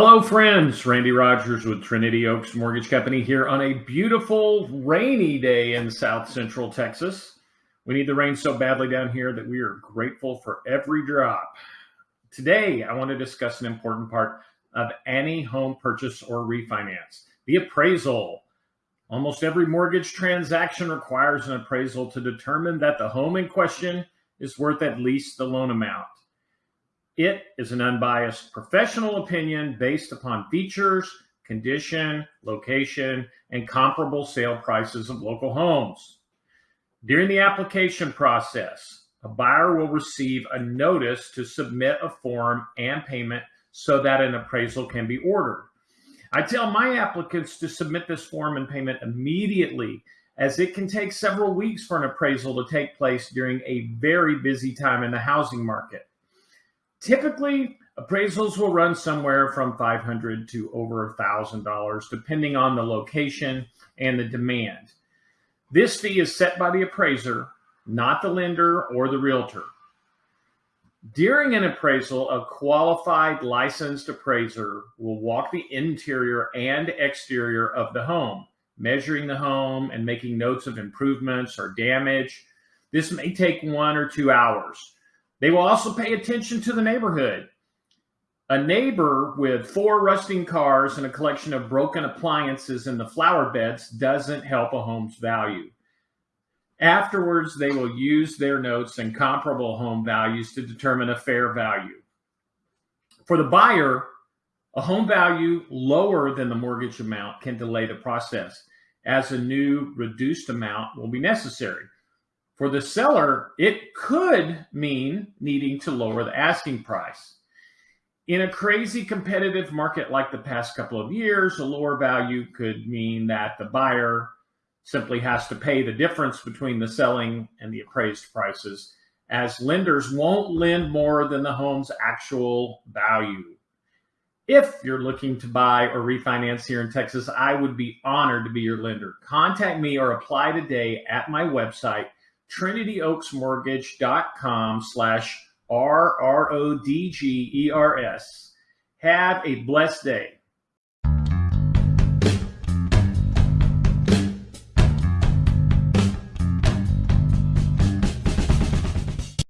Hello, friends. Randy Rogers with Trinity Oaks Mortgage Company here on a beautiful rainy day in South Central Texas. We need the rain so badly down here that we are grateful for every drop. Today, I want to discuss an important part of any home purchase or refinance the appraisal. Almost every mortgage transaction requires an appraisal to determine that the home in question is worth at least the loan amount. It is an unbiased professional opinion based upon features, condition, location, and comparable sale prices of local homes. During the application process, a buyer will receive a notice to submit a form and payment so that an appraisal can be ordered. I tell my applicants to submit this form and payment immediately as it can take several weeks for an appraisal to take place during a very busy time in the housing market. Typically, appraisals will run somewhere from 500 to over $1,000, depending on the location and the demand. This fee is set by the appraiser, not the lender or the realtor. During an appraisal, a qualified licensed appraiser will walk the interior and exterior of the home, measuring the home and making notes of improvements or damage. This may take one or two hours. They will also pay attention to the neighborhood. A neighbor with four rusting cars and a collection of broken appliances in the flower beds doesn't help a home's value. Afterwards, they will use their notes and comparable home values to determine a fair value. For the buyer, a home value lower than the mortgage amount can delay the process as a new reduced amount will be necessary. For the seller, it could mean needing to lower the asking price. In a crazy competitive market like the past couple of years, a lower value could mean that the buyer simply has to pay the difference between the selling and the appraised prices, as lenders won't lend more than the home's actual value. If you're looking to buy or refinance here in Texas, I would be honored to be your lender. Contact me or apply today at my website trinityoaksmortgage.com slash R-R-O-D-G-E-R-S. Have a blessed day.